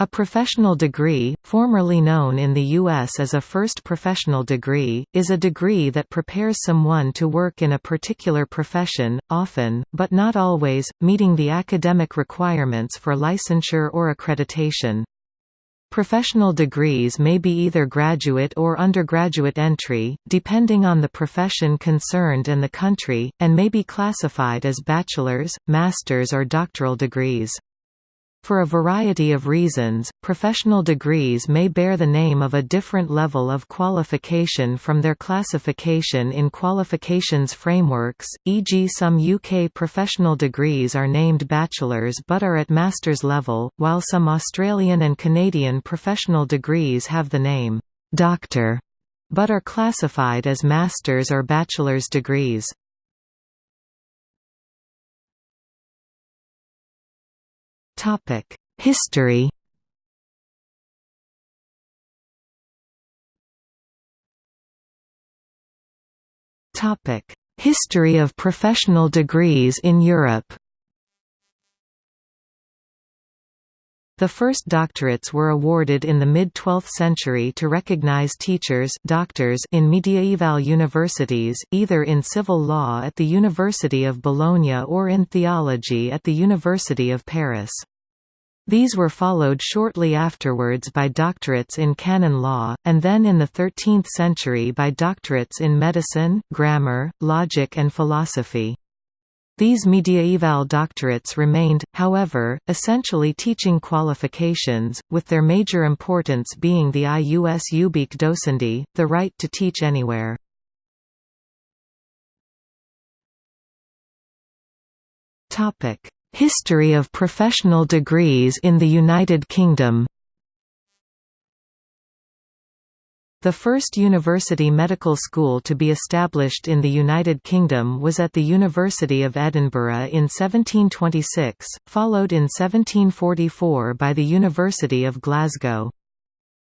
A professional degree, formerly known in the U.S. as a first professional degree, is a degree that prepares someone to work in a particular profession, often, but not always, meeting the academic requirements for licensure or accreditation. Professional degrees may be either graduate or undergraduate entry, depending on the profession concerned and the country, and may be classified as bachelor's, master's or doctoral degrees. For a variety of reasons, professional degrees may bear the name of a different level of qualification from their classification in qualifications frameworks, e.g. some UK professional degrees are named bachelor's but are at master's level, while some Australian and Canadian professional degrees have the name «doctor» but are classified as master's or bachelor's degrees. Topic: History. Topic: History of professional degrees in Europe. The first doctorates were awarded in the mid-12th century to recognize teachers doctors in mediaeval universities, either in civil law at the University of Bologna or in theology at the University of Paris. These were followed shortly afterwards by doctorates in canon law, and then in the 13th century by doctorates in medicine, grammar, logic and philosophy. These mediaeval doctorates remained, however, essentially teaching qualifications, with their major importance being the ius ubique docendi, the right to teach anywhere. History of professional degrees in the United Kingdom The first university medical school to be established in the United Kingdom was at the University of Edinburgh in 1726, followed in 1744 by the University of Glasgow.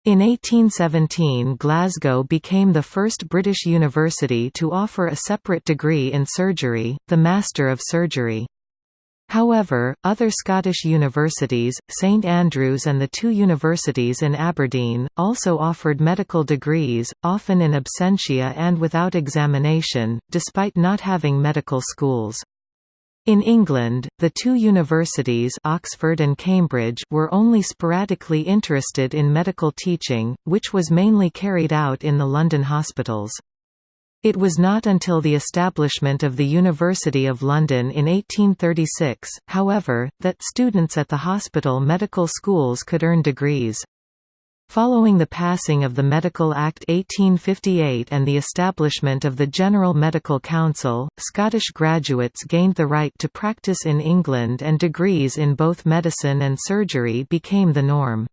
In 1817 Glasgow became the first British university to offer a separate degree in surgery, the Master of Surgery. However, other Scottish universities, St Andrews and the two universities in Aberdeen, also offered medical degrees, often in absentia and without examination, despite not having medical schools. In England, the two universities Oxford and Cambridge were only sporadically interested in medical teaching, which was mainly carried out in the London hospitals. It was not until the establishment of the University of London in 1836, however, that students at the hospital medical schools could earn degrees. Following the passing of the Medical Act 1858 and the establishment of the General Medical Council, Scottish graduates gained the right to practice in England and degrees in both medicine and surgery became the norm.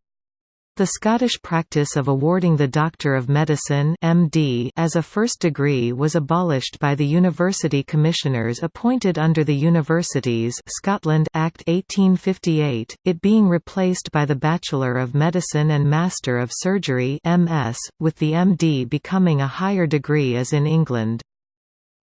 The Scottish practice of awarding the Doctor of Medicine MD as a first degree was abolished by the University Commissioners appointed under the Universities Scotland Act 1858, it being replaced by the Bachelor of Medicine and Master of Surgery MS, with the MD becoming a higher degree as in England.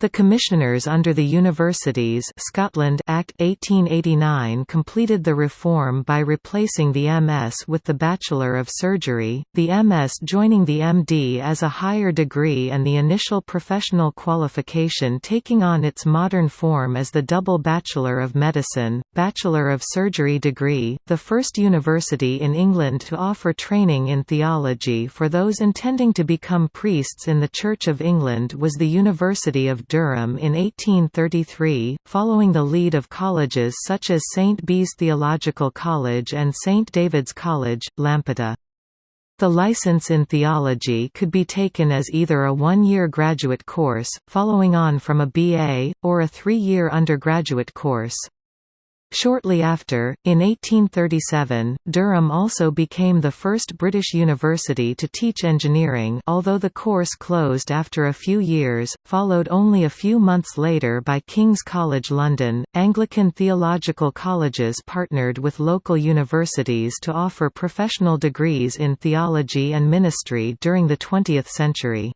The Commissioners under the Universities Scotland Act 1889 completed the reform by replacing the MS with the Bachelor of Surgery, the MS joining the MD as a higher degree and the initial professional qualification taking on its modern form as the double Bachelor of Medicine, Bachelor of Surgery degree, the first university in England to offer training in theology for those intending to become priests in the Church of England was the University of Durham in 1833, following the lead of colleges such as St Bees Theological College and St David's College, Lampeter. The license in theology could be taken as either a one-year graduate course, following on from a BA, or a three-year undergraduate course. Shortly after, in 1837, Durham also became the first British university to teach engineering although the course closed after a few years, followed only a few months later by King's College London. Anglican theological colleges partnered with local universities to offer professional degrees in theology and ministry during the 20th century.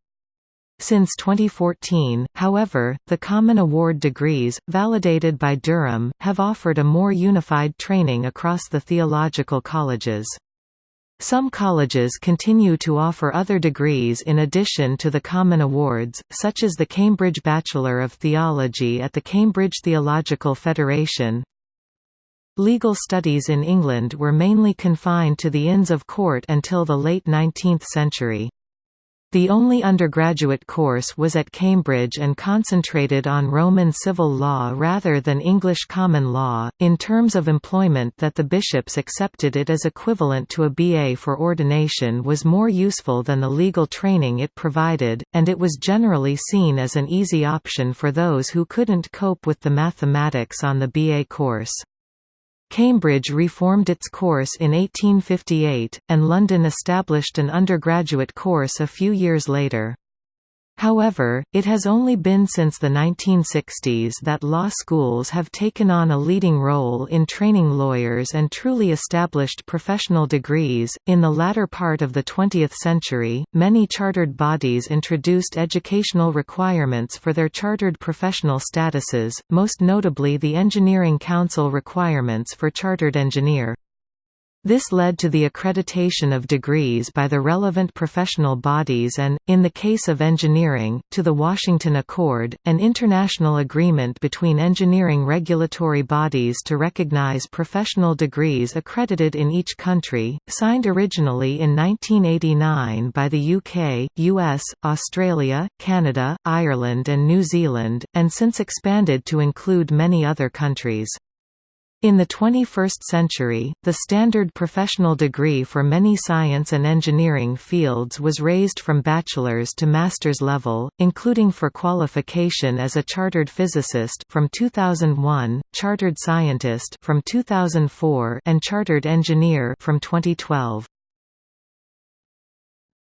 Since 2014, however, the Common Award degrees, validated by Durham, have offered a more unified training across the theological colleges. Some colleges continue to offer other degrees in addition to the common awards, such as the Cambridge Bachelor of Theology at the Cambridge Theological Federation. Legal studies in England were mainly confined to the Inns of Court until the late 19th century. The only undergraduate course was at Cambridge and concentrated on Roman civil law rather than English common law, in terms of employment that the bishops accepted it as equivalent to a BA for ordination was more useful than the legal training it provided, and it was generally seen as an easy option for those who couldn't cope with the mathematics on the BA course. Cambridge reformed its course in 1858, and London established an undergraduate course a few years later. However, it has only been since the 1960s that law schools have taken on a leading role in training lawyers and truly established professional degrees. In the latter part of the 20th century, many chartered bodies introduced educational requirements for their chartered professional statuses, most notably the Engineering Council requirements for chartered engineer. This led to the accreditation of degrees by the relevant professional bodies and, in the case of engineering, to the Washington Accord, an international agreement between engineering regulatory bodies to recognize professional degrees accredited in each country, signed originally in 1989 by the UK, US, Australia, Canada, Ireland and New Zealand, and since expanded to include many other countries. In the 21st century, the standard professional degree for many science and engineering fields was raised from bachelor's to master's level, including for qualification as a chartered physicist from 2001, chartered scientist from 2004, and chartered engineer from 2012.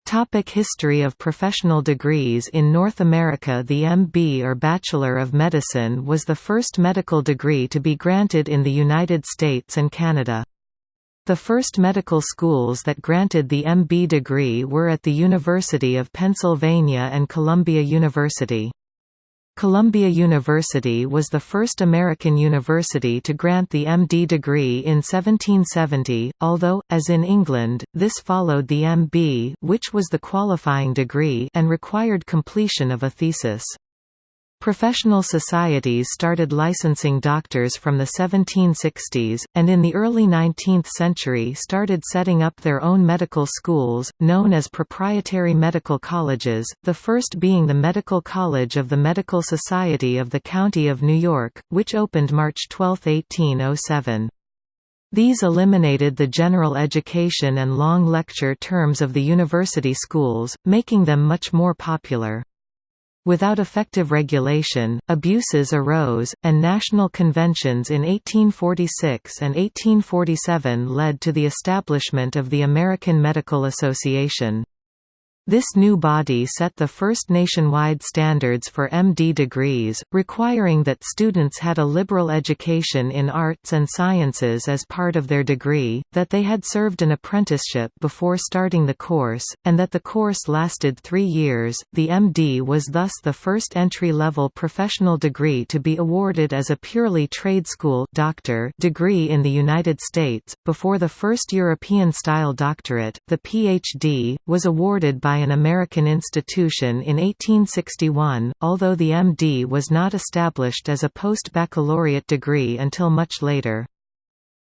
Topic history of professional degrees In North America the MB or Bachelor of Medicine was the first medical degree to be granted in the United States and Canada. The first medical schools that granted the MB degree were at the University of Pennsylvania and Columbia University. Columbia University was the first American university to grant the MD degree in 1770, although, as in England, this followed the MB which was the qualifying degree and required completion of a thesis. Professional societies started licensing doctors from the 1760s, and in the early 19th century started setting up their own medical schools, known as proprietary medical colleges, the first being the Medical College of the Medical Society of the County of New York, which opened March 12, 1807. These eliminated the general education and long lecture terms of the university schools, making them much more popular. Without effective regulation, abuses arose, and national conventions in 1846 and 1847 led to the establishment of the American Medical Association. This new body set the first nationwide standards for MD degrees, requiring that students had a liberal education in arts and sciences as part of their degree, that they had served an apprenticeship before starting the course, and that the course lasted three years. The MD was thus the first entry-level professional degree to be awarded as a purely trade school doctor degree in the United States. Before the first European-style doctorate, the PhD, was awarded by by an American institution in 1861, although the MD was not established as a post-baccalaureate degree until much later.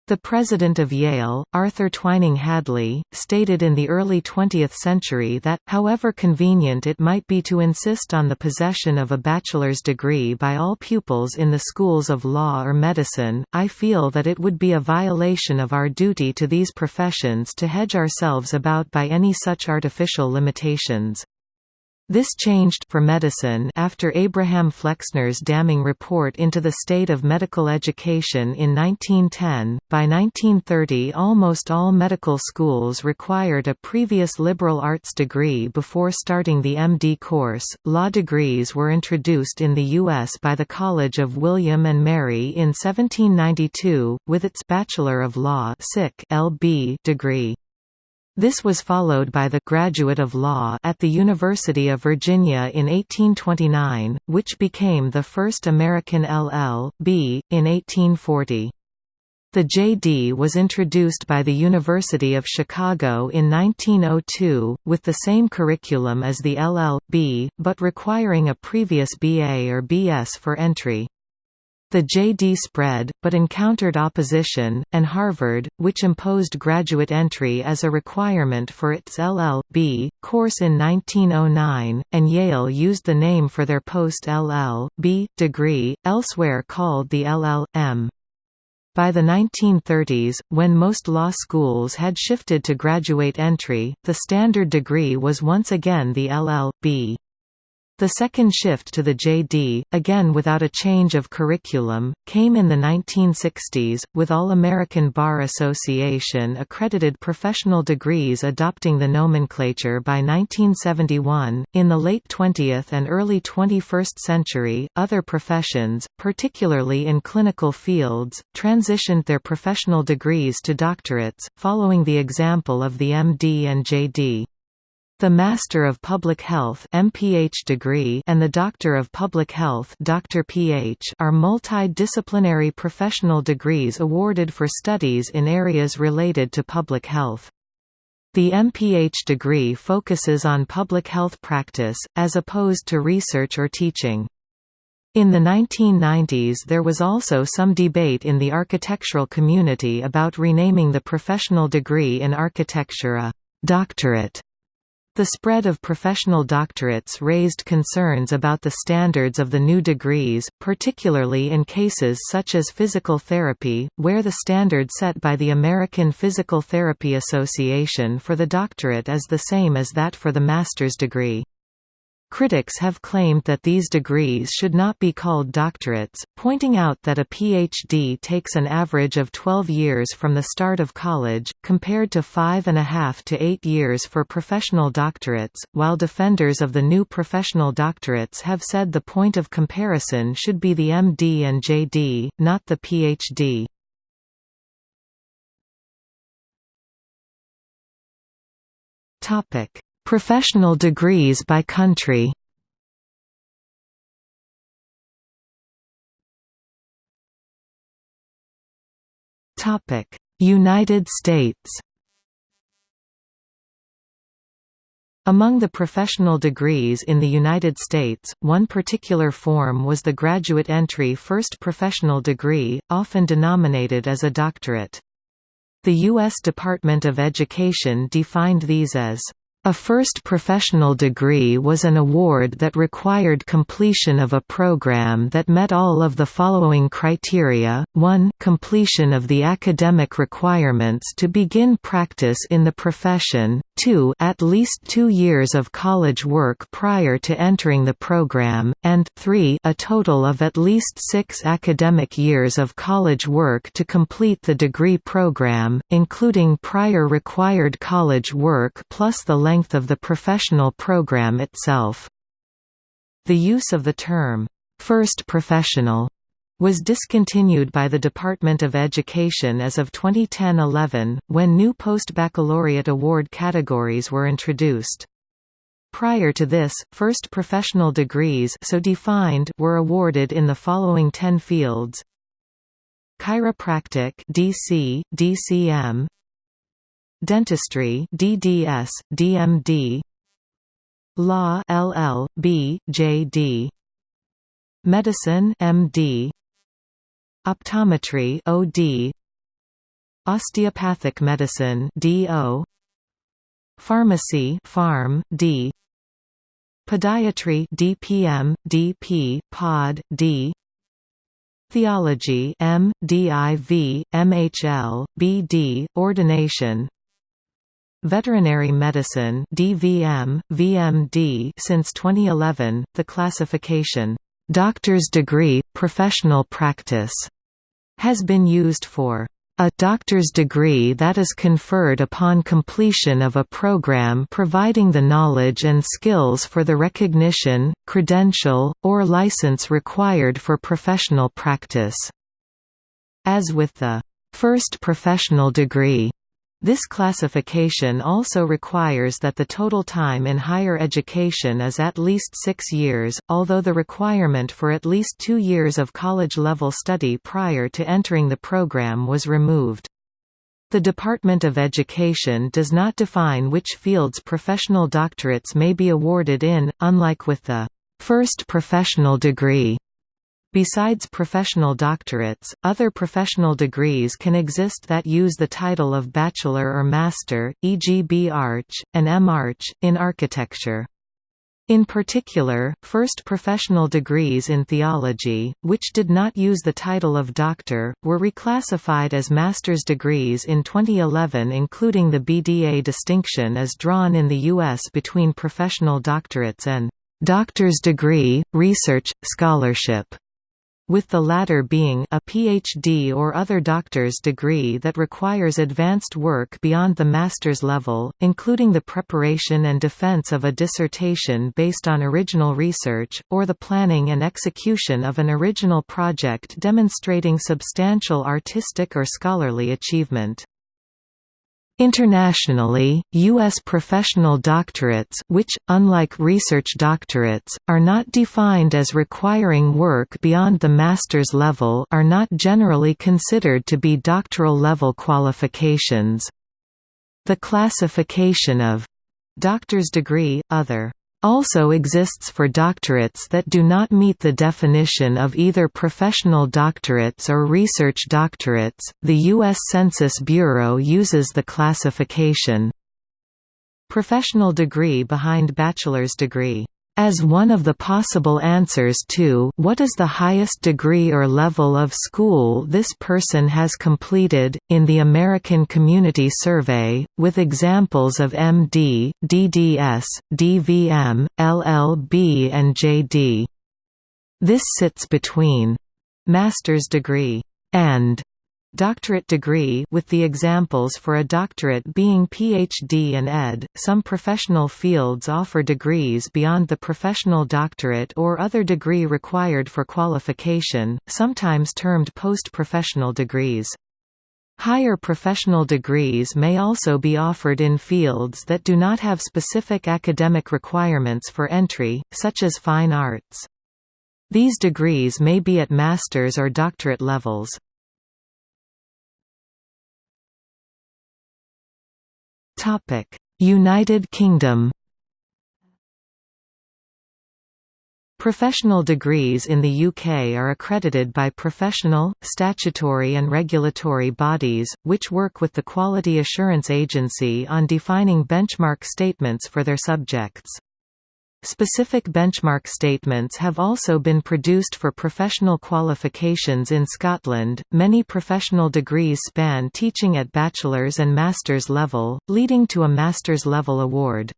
The president of Yale, Arthur Twining Hadley, stated in the early 20th century that, however convenient it might be to insist on the possession of a bachelor's degree by all pupils in the schools of law or medicine, I feel that it would be a violation of our duty to these professions to hedge ourselves about by any such artificial limitations. This changed for medicine after Abraham Flexner's damning report into the state of medical education in 1910. By 1930, almost all medical schools required a previous liberal arts degree before starting the MD course. Law degrees were introduced in the U.S. by the College of William and Mary in 1792, with its Bachelor of Law (LB) degree. This was followed by the Graduate of Law at the University of Virginia in 1829, which became the first American LL.B. in 1840. The JD was introduced by the University of Chicago in 1902, with the same curriculum as the LL.B., but requiring a previous BA or BS for entry. The JD spread, but encountered opposition, and Harvard, which imposed graduate entry as a requirement for its LL.B. course in 1909, and Yale used the name for their post-LL.B. degree, elsewhere called the LL.M. By the 1930s, when most law schools had shifted to graduate entry, the standard degree was once again the LL.B. The second shift to the JD, again without a change of curriculum, came in the 1960s, with All American Bar Association accredited professional degrees adopting the nomenclature by 1971. In the late 20th and early 21st century, other professions, particularly in clinical fields, transitioned their professional degrees to doctorates, following the example of the MD and JD. The Master of Public Health MPH degree and the Doctor of Public Health Dr. PH are multidisciplinary professional degrees awarded for studies in areas related to public health. The MPH degree focuses on public health practice, as opposed to research or teaching. In the 1990s there was also some debate in the architectural community about renaming the professional degree in architecture a «doctorate» The spread of professional doctorates raised concerns about the standards of the new degrees, particularly in cases such as physical therapy, where the standard set by the American Physical Therapy Association for the doctorate is the same as that for the master's degree. Critics have claimed that these degrees should not be called doctorates, pointing out that a PhD takes an average of 12 years from the start of college, compared to five and a half to eight years for professional doctorates, while defenders of the new professional doctorates have said the point of comparison should be the MD and JD, not the PhD. Professional degrees by country United States Among the professional degrees in the United States, one particular form was the graduate entry first professional degree, often denominated as a doctorate. The U.S. Department of Education defined these as a first professional degree was an award that required completion of a program that met all of the following criteria, 1 completion of the academic requirements to begin practice in the profession, 2 at least two years of college work prior to entering the program, and 3 a total of at least six academic years of college work to complete the degree program, including prior required college work plus the length of the professional program itself. The use of the term, first professional, was discontinued by the Department of Education as of 2010–11, when new post-baccalaureate award categories were introduced. Prior to this, first professional degrees so defined were awarded in the following 10 fields Chiropractic DC, DCM Dentistry DDS, DMD Law LL.B, JD Medicine MD Optometry OD Osteopathic medicine DO Pharmacy Pharm D. Podiatry DPM DP Pod D. Theology M DIV MHL BD Ordination Veterinary Medicine DVM, VMD since 2011, the classification, "'doctor's degree, professional practice' has been used for a doctor's degree that is conferred upon completion of a program providing the knowledge and skills for the recognition, credential, or license required for professional practice. As with the first professional degree This classification also requires that the total time in higher education is at least six years, although the requirement for at least two years of college-level study prior to entering the program was removed. The Department of Education does not define which fields professional doctorates may be awarded in, unlike with the first professional degree Besides professional doctorates, other professional degrees can exist that use the title of bachelor or master, e.g. B.Arch, and M.Arch, in architecture. In particular, first professional degrees in theology, which did not use the title of doctor, were reclassified as master's degrees in 2011 including the BDA distinction as drawn in the U.S. between professional doctorates and doctor's degree, research, scholarship with the latter being a PhD or other doctor's degree that requires advanced work beyond the master's level, including the preparation and defense of a dissertation based on original research, or the planning and execution of an original project demonstrating substantial artistic or scholarly achievement. Internationally, U.S. professional doctorates which, unlike research doctorates, are not defined as requiring work beyond the master's level are not generally considered to be doctoral level qualifications. The classification of «doctor's degree», other also exists for doctorates that do not meet the definition of either professional doctorates or research doctorates. The U.S. Census Bureau uses the classification professional degree behind bachelor's degree as one of the possible answers to what is the highest degree or level of school this person has completed, in the American Community Survey, with examples of MD, DDS, DVM, LLB and JD. This sits between master's degree and doctorate degree with the examples for a doctorate being PhD and ed. Some professional fields offer degrees beyond the professional doctorate or other degree required for qualification, sometimes termed post-professional degrees. Higher professional degrees may also be offered in fields that do not have specific academic requirements for entry, such as fine arts. These degrees may be at master's or doctorate levels. United Kingdom Professional degrees in the UK are accredited by professional, statutory and regulatory bodies, which work with the Quality Assurance Agency on defining benchmark statements for their subjects. Specific benchmark statements have also been produced for professional qualifications in Scotland. Many professional degrees span teaching at bachelor's and master's level, leading to a master's level award.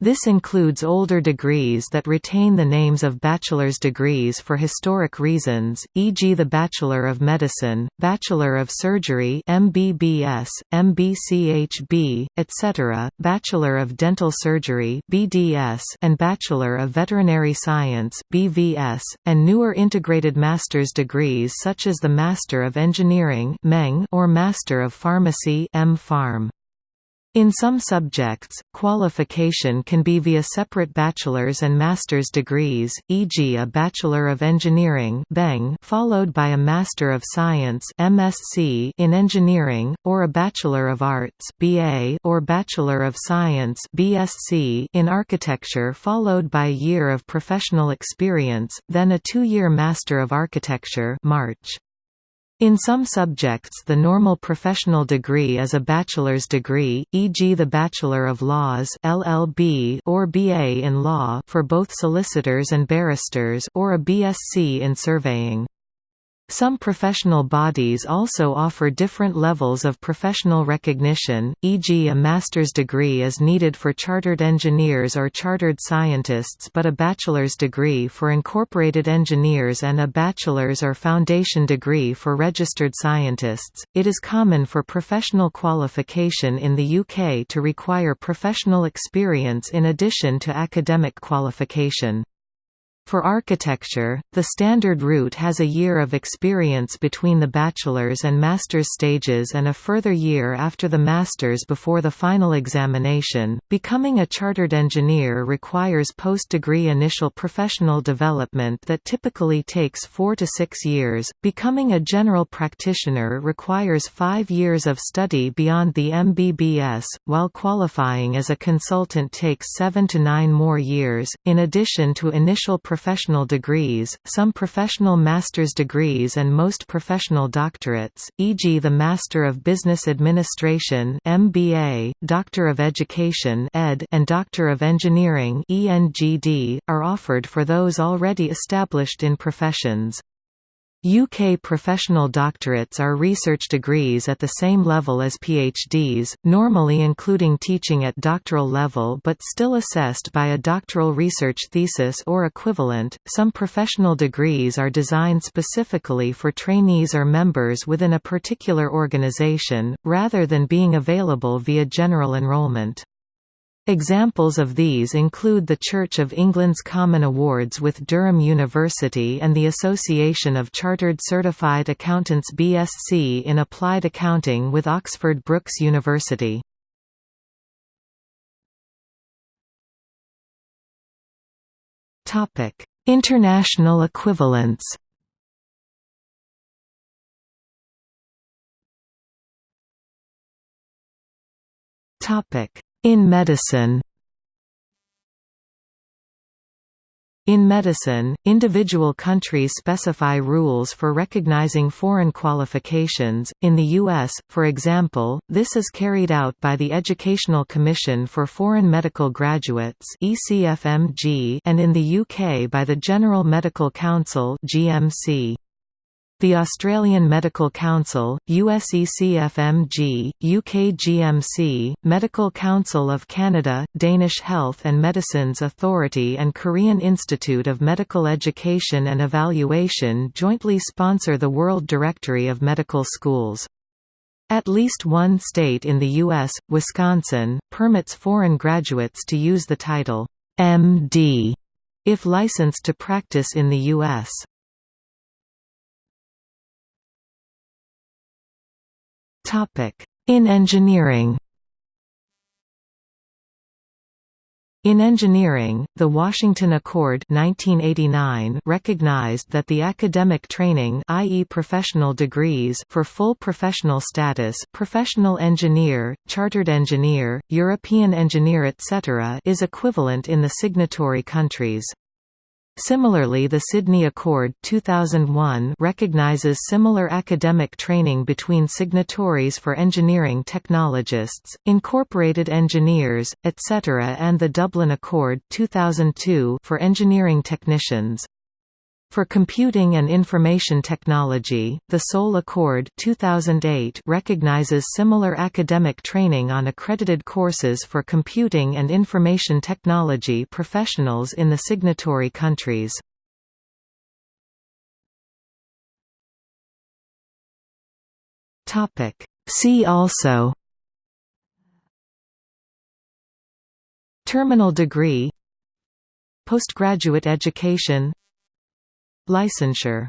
This includes older degrees that retain the names of bachelor's degrees for historic reasons, e.g. the Bachelor of Medicine, Bachelor of Surgery MBBS, MBCHB, etc., Bachelor of Dental Surgery BDS, and Bachelor of Veterinary Science BVS, and newer integrated master's degrees such as the Master of Engineering or Master of Pharmacy M. Pharm. In some subjects, qualification can be via separate bachelor's and master's degrees, e.g. a Bachelor of Engineering followed by a Master of Science MSc in Engineering, or a Bachelor of Arts BA or Bachelor of Science BSc in Architecture followed by a year of professional experience, then a two-year Master of Architecture March. In some subjects the normal professional degree is a bachelor's degree, e.g. the Bachelor of Laws LLB or BA in Law for both solicitors and barristers or a BSc in Surveying. Some professional bodies also offer different levels of professional recognition, e.g. a master's degree is needed for chartered engineers or chartered scientists but a bachelor's degree for incorporated engineers and a bachelor's or foundation degree for registered scientists. It is common for professional qualification in the UK to require professional experience in addition to academic qualification. For architecture, the standard route has a year of experience between the bachelor's and master's stages and a further year after the master's before the final examination. Becoming a chartered engineer requires post-degree initial professional development that typically takes 4 to 6 years. Becoming a general practitioner requires 5 years of study beyond the MBBS, while qualifying as a consultant takes 7 to 9 more years. In addition to initial professional professional degrees, some professional master's degrees and most professional doctorates, e.g. the Master of Business Administration MBA, Doctor of Education ed, and Doctor of Engineering ENGD, are offered for those already established in professions. UK professional doctorates are research degrees at the same level as PhDs, normally including teaching at doctoral level but still assessed by a doctoral research thesis or equivalent. Some professional degrees are designed specifically for trainees or members within a particular organisation, rather than being available via general enrolment. Examples of these include the Church of England's Common Awards with Durham University and the Association of Chartered Certified Accountants BSc in Applied Accounting with Oxford Brookes University. International equivalents Topic in medicine In medicine, individual countries specify rules for recognizing foreign qualifications. In the U.S., for example, this is carried out by the Educational Commission for Foreign Medical Graduates (ECFMG) and in the UK by the General Medical Council (GMC). The Australian Medical Council, USECFMG, UKGMC, Medical Council of Canada, Danish Health and Medicines Authority and Korean Institute of Medical Education and Evaluation jointly sponsor the World Directory of Medical Schools. At least one state in the U.S., Wisconsin, permits foreign graduates to use the title, M.D., if licensed to practice in the U.S. In engineering In engineering, the Washington Accord 1989 recognized that the academic training i.e. professional degrees for full professional status professional engineer, chartered engineer, European engineer etc. is equivalent in the signatory countries. Similarly the Sydney Accord 2001 recognizes similar academic training between signatories for engineering technologists, incorporated engineers, etc. and the Dublin Accord 2002 for engineering technicians. For Computing and Information Technology, the Seoul Accord 2008 recognizes similar academic training on accredited courses for computing and information technology professionals in the signatory countries. See also Terminal degree Postgraduate education Licensure